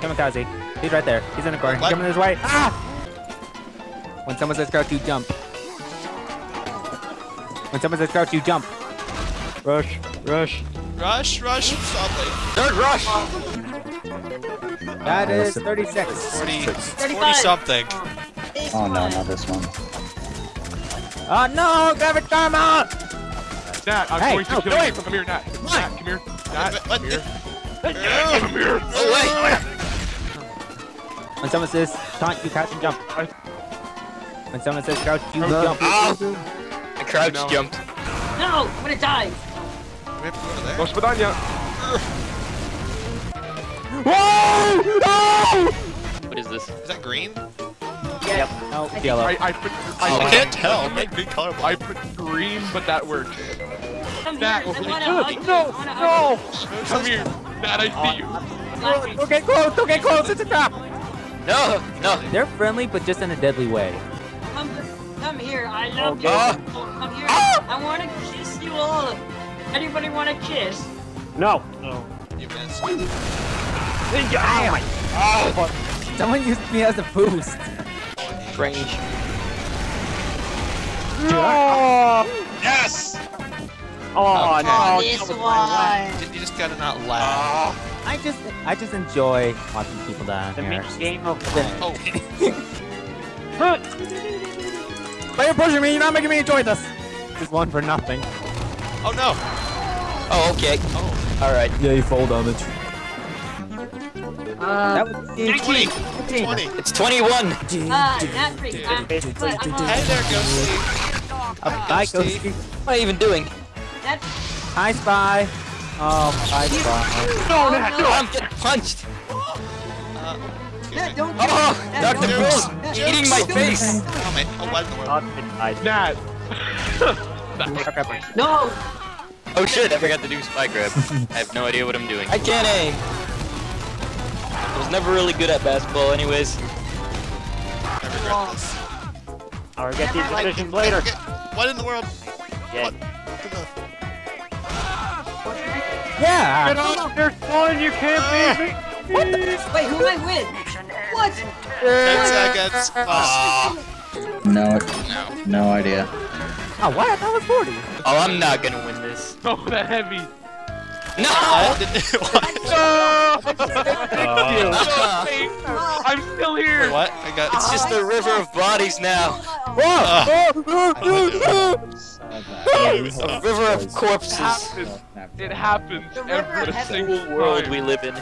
Kamikaze. He's right there. He's in the corner. He's What? coming this way. Ah! When someone says crouch, you jump. When someone says crouch, you jump. Rush, rush. Rush, rush, something. Third rush! That is 36. 40, 40 something. Oh no, not this one. Oh no, Gravit Karma! Nat, I'm Hey, going to no, kill you. Come here, Nat. Nat, come here. Nat, What- come what here. the- Nat, come here. Oh, wait! When someone says taunt, you crouch and jump. When someone says crouch, you jump. Ow! I crouch No. jumped. No, I'm gonna die. We have to go to there. Go Spadanya. Whoa! No! What is this? Is that green? Yep. No, I- yellow. I, I put, I oh, I, can't tell. I'm like green color. I put green, but that worked. Come here. Nat, I wanna no, no, I wanna hug no! Come here. Nat, I see you. you. Laughing. Don't get close, don't get close, it's a trap! No! No! They're friendly, but just in a deadly way. Come, come here. I love you. Ah. Oh, come here. Ah. I wanna kiss you all. Anybody wanna kiss? No. No. You missed. Oh my. Oh. Someone used me as a boost. Range. Yes! Oh, Okay. Oh, this one. You just gotta not laugh. I just, I just enjoy watching people die The here. mix game of Oh, But you're pushing me, you're not making me enjoy this. Just one for nothing. oh no. Oh, okay. Oh, Alright. Yeah, you fall damage. Uh, That was 20. 20. It's 21! uh, not free. Uh, I'm on. Hey there, Ghosty. Bye, Ghosty. Ghosty. What am I even doing? That's Hi, Spy. Oh, hi, Spy. no, no, Oh, I'm getting punched! Uh, Nat, don't. Oh! Nat, Dr. don't- Jokes. Bull! Eating my face! oh, man. Oh, what in not. Nat. No. Oh shit, I forgot to do spy grab. I have no idea what I'm doing. I can't aim! I was never really good at basketball anyways. I regret this. I'll get these Never decisions later. What in the world? Yeah. What? Yeah. There's one you can't beat me. Wait, who am I with? What? Ten seconds. Aw. No, No. no idea. Oh, what? That was 40. Oh, I'm not gonna win this. Oh, that heavy. No! What? Did- what? Uh, I'm still here. What? I got. it's just a river of bodies now. Uh, A river of corpses. happens. It happens The river every single World we live in.